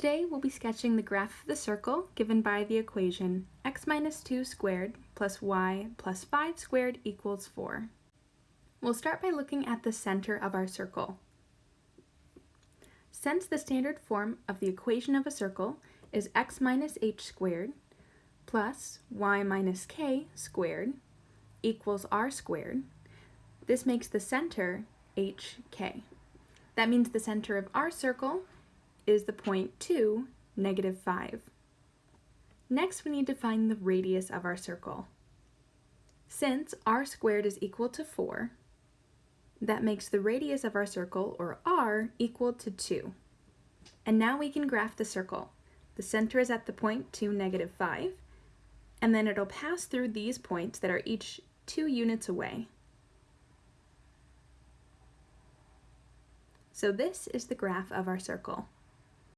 Today we'll be sketching the graph of the circle given by the equation x minus 2 squared plus y plus 5 squared equals 4. We'll start by looking at the center of our circle. Since the standard form of the equation of a circle is x minus h squared plus y minus k squared equals r squared, this makes the center hk. That means the center of our circle is the point 2, negative 5. Next, we need to find the radius of our circle. Since r squared is equal to 4, that makes the radius of our circle, or r, equal to 2. And now we can graph the circle. The center is at the point 2, negative 5, and then it'll pass through these points that are each 2 units away. So this is the graph of our circle.